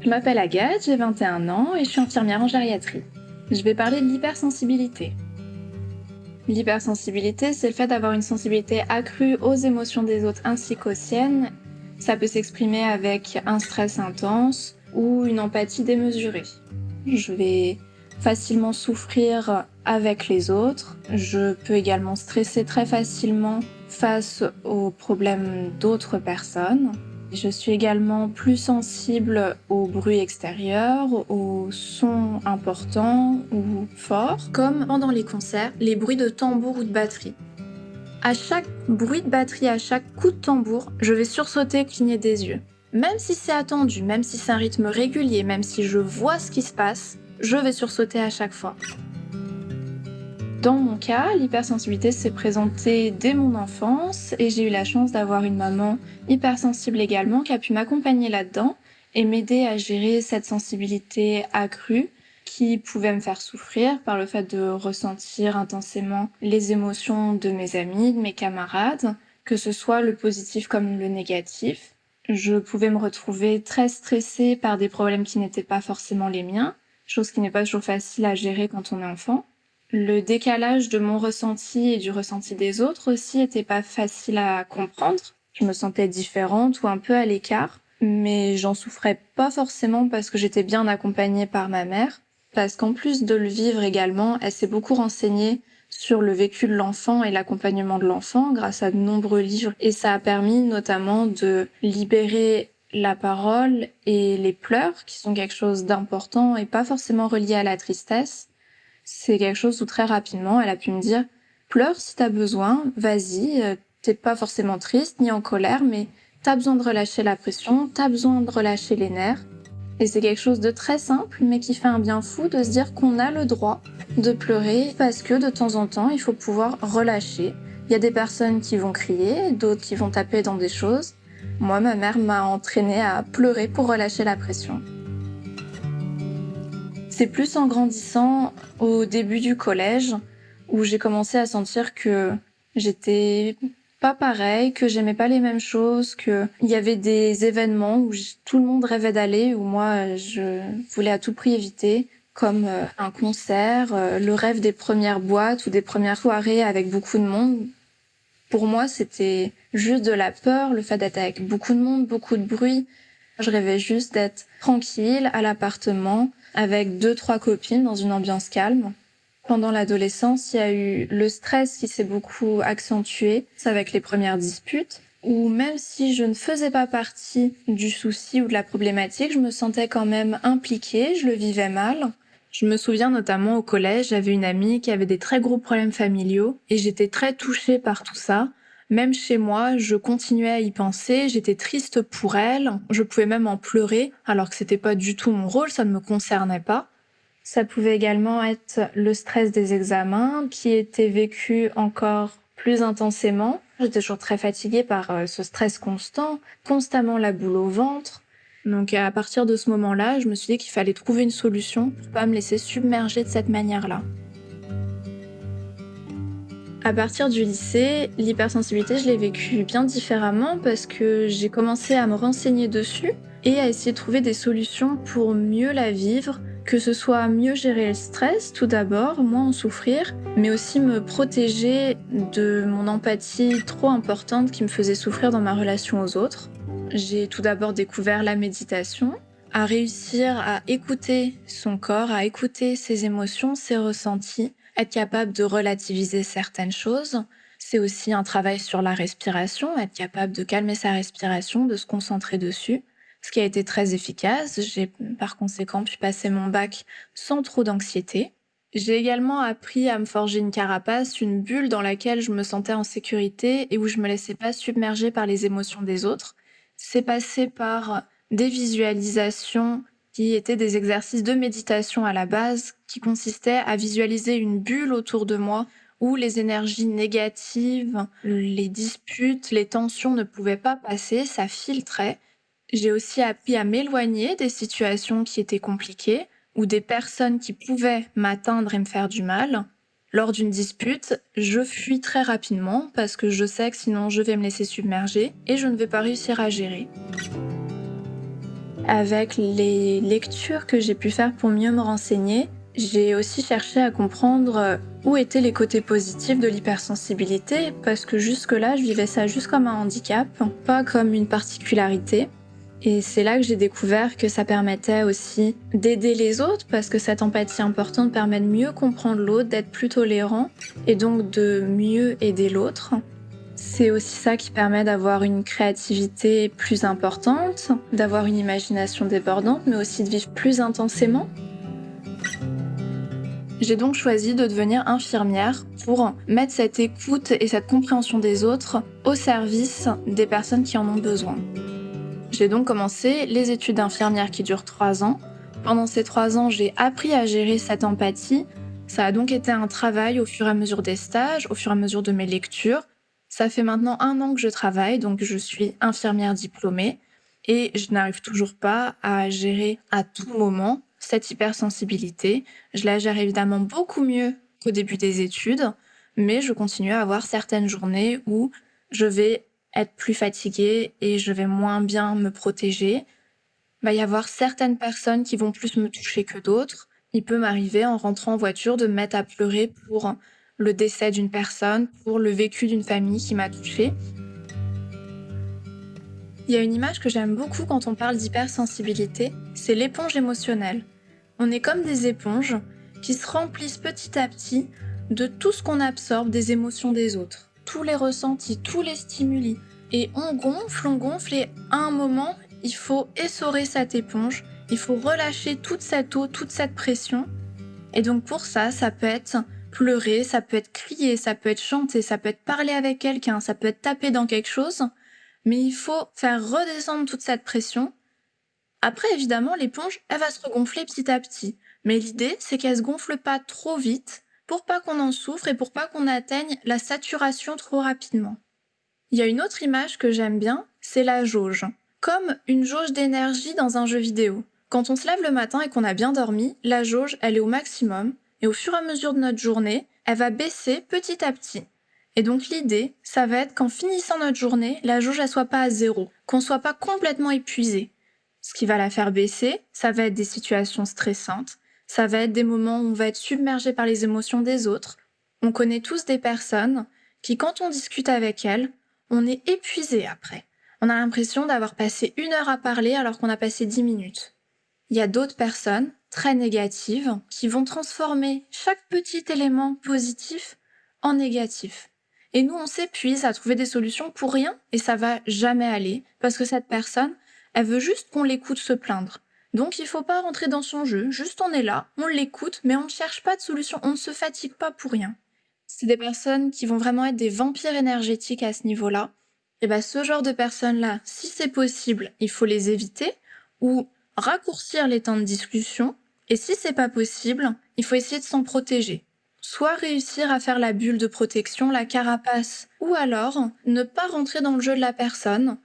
Je m'appelle Agathe, j'ai 21 ans et je suis infirmière en gériatrie. Je vais parler de l'hypersensibilité. L'hypersensibilité, c'est le fait d'avoir une sensibilité accrue aux émotions des autres ainsi qu'aux siennes. Ça peut s'exprimer avec un stress intense ou une empathie démesurée. Je vais facilement souffrir avec les autres. Je peux également stresser très facilement face aux problèmes d'autres personnes. Je suis également plus sensible aux bruits extérieurs, aux sons importants ou forts, comme pendant les concerts, les bruits de tambour ou de batterie. À chaque bruit de batterie, à chaque coup de tambour, je vais sursauter, cligner des yeux. Même si c'est attendu, même si c'est un rythme régulier, même si je vois ce qui se passe, je vais sursauter à chaque fois. Dans mon cas, l'hypersensibilité s'est présentée dès mon enfance et j'ai eu la chance d'avoir une maman hypersensible également qui a pu m'accompagner là-dedans et m'aider à gérer cette sensibilité accrue qui pouvait me faire souffrir par le fait de ressentir intensément les émotions de mes amis, de mes camarades, que ce soit le positif comme le négatif. Je pouvais me retrouver très stressée par des problèmes qui n'étaient pas forcément les miens, chose qui n'est pas toujours facile à gérer quand on est enfant. Le décalage de mon ressenti et du ressenti des autres aussi était pas facile à comprendre. Je me sentais différente ou un peu à l'écart, mais j'en souffrais pas forcément parce que j'étais bien accompagnée par ma mère, parce qu'en plus de le vivre également, elle s'est beaucoup renseignée sur le vécu de l'enfant et l'accompagnement de l'enfant grâce à de nombreux livres. Et ça a permis notamment de libérer la parole et les pleurs qui sont quelque chose d'important et pas forcément relié à la tristesse c'est quelque chose où très rapidement, elle a pu me dire pleure si t'as besoin, vas-y, euh, t'es pas forcément triste ni en colère, mais t'as besoin de relâcher la pression, t'as besoin de relâcher les nerfs. Et c'est quelque chose de très simple, mais qui fait un bien fou de se dire qu'on a le droit de pleurer parce que de temps en temps, il faut pouvoir relâcher. Il y a des personnes qui vont crier, d'autres qui vont taper dans des choses. Moi, ma mère m'a entraînée à pleurer pour relâcher la pression. C'est plus en grandissant au début du collège où j'ai commencé à sentir que j'étais pas pareil, que j'aimais pas les mêmes choses, que il y avait des événements où tout le monde rêvait d'aller, où moi je voulais à tout prix éviter, comme euh, un concert, euh, le rêve des premières boîtes ou des premières soirées avec beaucoup de monde. Pour moi, c'était juste de la peur, le fait d'être avec beaucoup de monde, beaucoup de bruit. Je rêvais juste d'être tranquille à l'appartement, avec deux, trois copines dans une ambiance calme. Pendant l'adolescence, il y a eu le stress qui s'est beaucoup accentué, avec les premières disputes, où même si je ne faisais pas partie du souci ou de la problématique, je me sentais quand même impliquée, je le vivais mal. Je me souviens notamment au collège, j'avais une amie qui avait des très gros problèmes familiaux et j'étais très touchée par tout ça. Même chez moi, je continuais à y penser, j'étais triste pour elle, je pouvais même en pleurer, alors que c'était pas du tout mon rôle, ça ne me concernait pas. Ça pouvait également être le stress des examens, qui était vécu encore plus intensément. J'étais toujours très fatiguée par euh, ce stress constant, constamment la boule au ventre. Donc à partir de ce moment-là, je me suis dit qu'il fallait trouver une solution pour pas me laisser submerger de cette manière-là. À partir du lycée, l'hypersensibilité, je l'ai vécue bien différemment parce que j'ai commencé à me renseigner dessus et à essayer de trouver des solutions pour mieux la vivre, que ce soit mieux gérer le stress tout d'abord, moins en souffrir, mais aussi me protéger de mon empathie trop importante qui me faisait souffrir dans ma relation aux autres. J'ai tout d'abord découvert la méditation, à réussir à écouter son corps, à écouter ses émotions, ses ressentis, être capable de relativiser certaines choses. C'est aussi un travail sur la respiration, être capable de calmer sa respiration, de se concentrer dessus, ce qui a été très efficace. J'ai par conséquent pu passer mon bac sans trop d'anxiété. J'ai également appris à me forger une carapace, une bulle dans laquelle je me sentais en sécurité et où je me laissais pas submerger par les émotions des autres. C'est passé par des visualisations qui étaient des exercices de méditation à la base, qui consistaient à visualiser une bulle autour de moi où les énergies négatives, les disputes, les tensions ne pouvaient pas passer, ça filtrait. J'ai aussi appris à m'éloigner des situations qui étaient compliquées ou des personnes qui pouvaient m'atteindre et me faire du mal. Lors d'une dispute, je fuis très rapidement parce que je sais que sinon je vais me laisser submerger et je ne vais pas réussir à gérer. Avec les lectures que j'ai pu faire pour mieux me renseigner, j'ai aussi cherché à comprendre où étaient les côtés positifs de l'hypersensibilité, parce que jusque-là, je vivais ça juste comme un handicap, pas comme une particularité. Et c'est là que j'ai découvert que ça permettait aussi d'aider les autres, parce que cette empathie importante permet de mieux comprendre l'autre, d'être plus tolérant, et donc de mieux aider l'autre. C'est aussi ça qui permet d'avoir une créativité plus importante, d'avoir une imagination débordante, mais aussi de vivre plus intensément. J'ai donc choisi de devenir infirmière pour mettre cette écoute et cette compréhension des autres au service des personnes qui en ont besoin. J'ai donc commencé les études d'infirmière qui durent trois ans. Pendant ces trois ans, j'ai appris à gérer cette empathie. Ça a donc été un travail au fur et à mesure des stages, au fur et à mesure de mes lectures. Ça fait maintenant un an que je travaille, donc je suis infirmière diplômée et je n'arrive toujours pas à gérer à tout moment cette hypersensibilité. Je la gère évidemment beaucoup mieux qu'au début des études, mais je continue à avoir certaines journées où je vais être plus fatiguée et je vais moins bien me protéger. Il va y avoir certaines personnes qui vont plus me toucher que d'autres. Il peut m'arriver en rentrant en voiture de me mettre à pleurer pour le décès d'une personne, pour le vécu d'une famille qui m'a touchée. Il y a une image que j'aime beaucoup quand on parle d'hypersensibilité, c'est l'éponge émotionnelle. On est comme des éponges qui se remplissent petit à petit de tout ce qu'on absorbe des émotions des autres, tous les ressentis, tous les stimuli. Et on gonfle, on gonfle et à un moment, il faut essorer cette éponge, il faut relâcher toute cette eau, toute cette pression. Et donc pour ça, ça peut être pleurer, ça peut être crier, ça peut être chanter, ça peut être parler avec quelqu'un, ça peut être taper dans quelque chose. Mais il faut faire redescendre toute cette pression après, évidemment, l'éponge, elle va se regonfler petit à petit. Mais l'idée, c'est qu'elle se gonfle pas trop vite pour pas qu'on en souffre et pour pas qu'on atteigne la saturation trop rapidement. Il y a une autre image que j'aime bien, c'est la jauge. Comme une jauge d'énergie dans un jeu vidéo. Quand on se lève le matin et qu'on a bien dormi, la jauge, elle est au maximum, et au fur et à mesure de notre journée, elle va baisser petit à petit. Et donc l'idée, ça va être qu'en finissant notre journée, la jauge ne soit pas à zéro, qu'on soit pas complètement épuisé, ce qui va la faire baisser, ça va être des situations stressantes, ça va être des moments où on va être submergé par les émotions des autres. On connaît tous des personnes qui, quand on discute avec elles, on est épuisé après. On a l'impression d'avoir passé une heure à parler alors qu'on a passé dix minutes. Il y a d'autres personnes très négatives qui vont transformer chaque petit élément positif en négatif. Et nous, on s'épuise à trouver des solutions pour rien et ça va jamais aller parce que cette personne, elle veut juste qu'on l'écoute se plaindre. Donc il faut pas rentrer dans son jeu, juste on est là, on l'écoute, mais on ne cherche pas de solution, on ne se fatigue pas pour rien. C'est des personnes qui vont vraiment être des vampires énergétiques à ce niveau-là. Et bien ce genre de personnes-là, si c'est possible, il faut les éviter ou raccourcir les temps de discussion. Et si c'est pas possible, il faut essayer de s'en protéger. Soit réussir à faire la bulle de protection, la carapace, ou alors ne pas rentrer dans le jeu de la personne.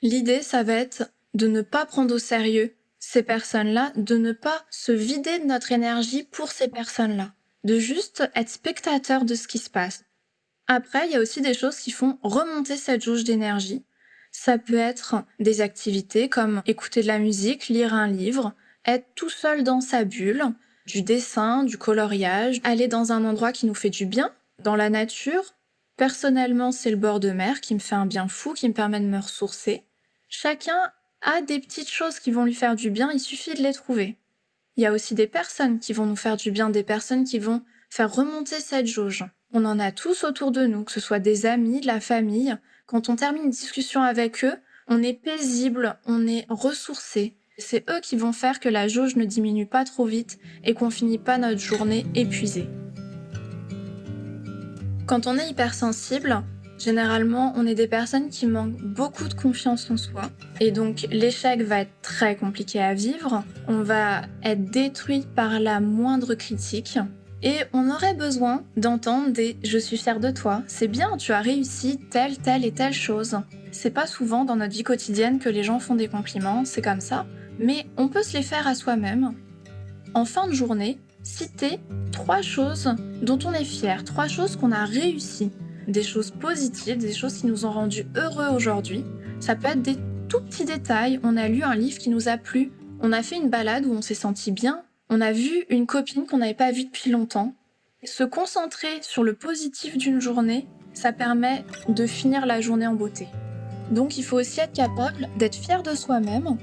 L'idée, ça va être de ne pas prendre au sérieux ces personnes-là, de ne pas se vider de notre énergie pour ces personnes-là, de juste être spectateur de ce qui se passe. Après, il y a aussi des choses qui font remonter cette jauge d'énergie. Ça peut être des activités comme écouter de la musique, lire un livre, être tout seul dans sa bulle, du dessin, du coloriage, aller dans un endroit qui nous fait du bien, dans la nature. Personnellement, c'est le bord de mer qui me fait un bien fou, qui me permet de me ressourcer. Chacun a des petites choses qui vont lui faire du bien, il suffit de les trouver. Il y a aussi des personnes qui vont nous faire du bien, des personnes qui vont faire remonter cette jauge. On en a tous autour de nous, que ce soit des amis, de la famille. Quand on termine une discussion avec eux, on est paisible, on est ressourcé. C'est eux qui vont faire que la jauge ne diminue pas trop vite et qu'on finit pas notre journée épuisée. Quand on est hypersensible, Généralement, on est des personnes qui manquent beaucoup de confiance en soi. Et donc, l'échec va être très compliqué à vivre. On va être détruit par la moindre critique. Et on aurait besoin d'entendre des « je suis fier de toi, c'est bien, tu as réussi telle, telle et telle chose ». C'est pas souvent dans notre vie quotidienne que les gens font des compliments, c'est comme ça. Mais on peut se les faire à soi-même. En fin de journée, citer trois choses dont on est fier, trois choses qu'on a réussi des choses positives, des choses qui nous ont rendus heureux aujourd'hui. Ça peut être des tout petit détail, on a lu un livre qui nous a plu, on a fait une balade où on s'est senti bien, on a vu une copine qu'on n'avait pas vue depuis longtemps. Se concentrer sur le positif d'une journée, ça permet de finir la journée en beauté. Donc il faut aussi être capable d'être fier de soi-même.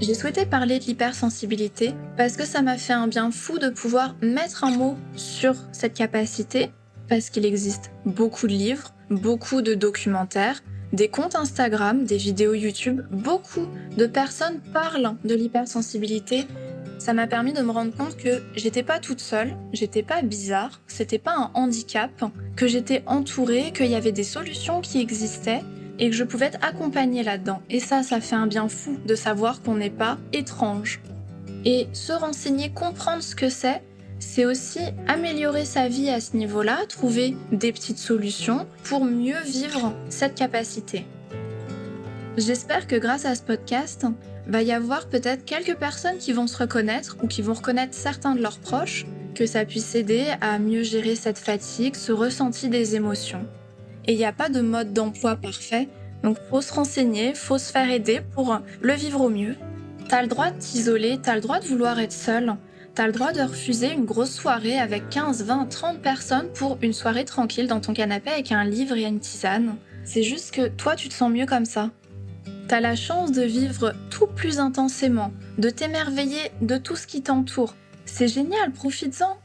J'ai souhaité parler de l'hypersensibilité parce que ça m'a fait un bien fou de pouvoir mettre un mot sur cette capacité, parce qu'il existe beaucoup de livres, beaucoup de documentaires, des comptes Instagram, des vidéos YouTube, beaucoup de personnes parlent de l'hypersensibilité. Ça m'a permis de me rendre compte que j'étais pas toute seule, j'étais pas bizarre, c'était pas un handicap, que j'étais entourée, qu'il y avait des solutions qui existaient et que je pouvais être accompagnée là-dedans. Et ça, ça fait un bien fou de savoir qu'on n'est pas étrange. Et se renseigner, comprendre ce que c'est, c'est aussi améliorer sa vie à ce niveau-là, trouver des petites solutions pour mieux vivre cette capacité. J'espère que grâce à ce podcast, va y avoir peut-être quelques personnes qui vont se reconnaître ou qui vont reconnaître certains de leurs proches, que ça puisse aider à mieux gérer cette fatigue, ce ressenti des émotions. Et il n'y a pas de mode d'emploi parfait, donc faut se renseigner, faut se faire aider pour le vivre au mieux. T'as le droit de t'isoler, t'as le droit de vouloir être seul, t'as le droit de refuser une grosse soirée avec 15, 20, 30 personnes pour une soirée tranquille dans ton canapé avec un livre et une tisane. C'est juste que toi tu te sens mieux comme ça. T'as la chance de vivre tout plus intensément, de t'émerveiller de tout ce qui t'entoure. C'est génial, profites-en.